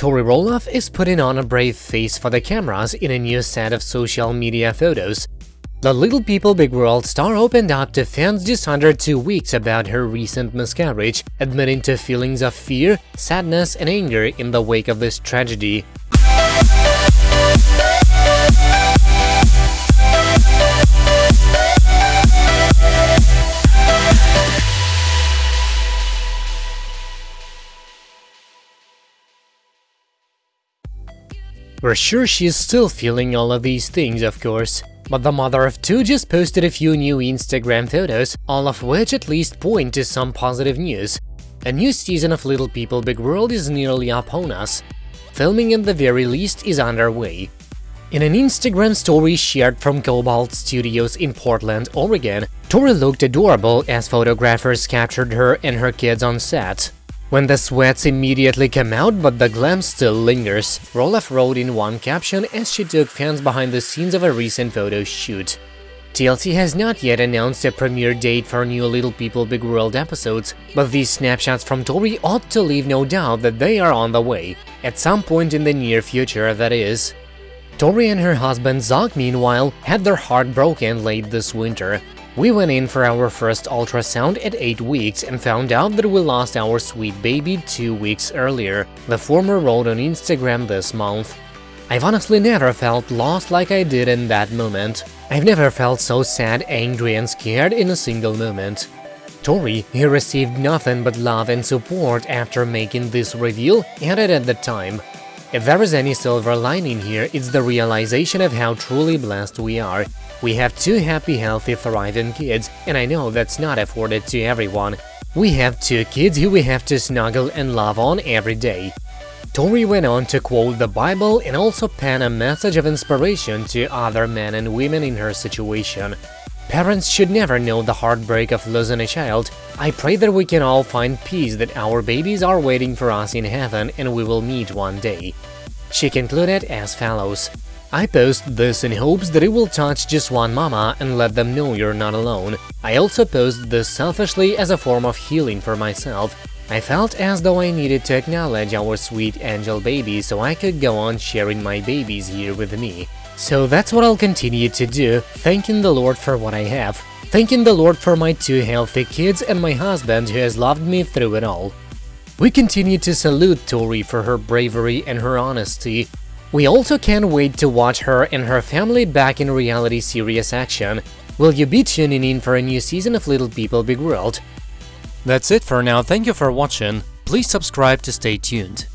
Tori Roloff is putting on a brave face for the cameras in a new set of social media photos. The Little People Big World star opened up to fans just under two weeks about her recent miscarriage, admitting to feelings of fear, sadness and anger in the wake of this tragedy. We're sure she's still feeling all of these things, of course. But the mother of two just posted a few new Instagram photos, all of which at least point to some positive news. A new season of Little People Big World is nearly upon us. Filming at the very least is underway. In an Instagram story shared from Cobalt Studios in Portland, Oregon, Tori looked adorable as photographers captured her and her kids on set. When the sweats immediately come out but the glam still lingers, Roloff wrote in one caption as she took fans behind the scenes of a recent photo shoot. TLC has not yet announced a premiere date for new Little People Big World episodes, but these snapshots from Tori ought to leave no doubt that they are on the way, at some point in the near future, that is. Tori and her husband Zach, meanwhile, had their heart broken late this winter. We went in for our first ultrasound at 8 weeks and found out that we lost our sweet baby 2 weeks earlier, the former wrote on Instagram this month. I've honestly never felt lost like I did in that moment. I've never felt so sad, angry and scared in a single moment. Tori, who received nothing but love and support after making this reveal, added at the time, if there is any silver lining here, it's the realization of how truly blessed we are. We have two happy, healthy, thriving kids, and I know that's not afforded to everyone. We have two kids who we have to snuggle and love on every day. Tori went on to quote the Bible and also pen a message of inspiration to other men and women in her situation. Parents should never know the heartbreak of losing a child. I pray that we can all find peace that our babies are waiting for us in heaven and we will meet one day. She concluded as follows. I post this in hopes that it will touch just one mama and let them know you're not alone. I also post this selfishly as a form of healing for myself. I felt as though I needed to acknowledge our sweet angel baby so I could go on sharing my babies here with me. So that's what I'll continue to do, thanking the Lord for what I have, thanking the Lord for my two healthy kids and my husband who has loved me through it all. We continue to salute Tori for her bravery and her honesty. We also can't wait to watch her and her family back in reality serious action. Will you be tuning in for a new season of Little People Big World? That's it for now, thank you for watching, please subscribe to stay tuned.